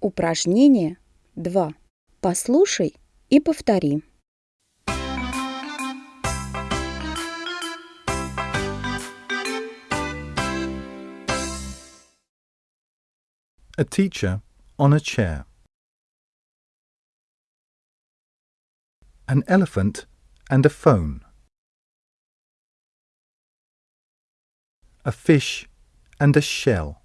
Упражнение 2. Послушай и повтори. A teacher on a chair. An elephant and a phone. A fish and a shell.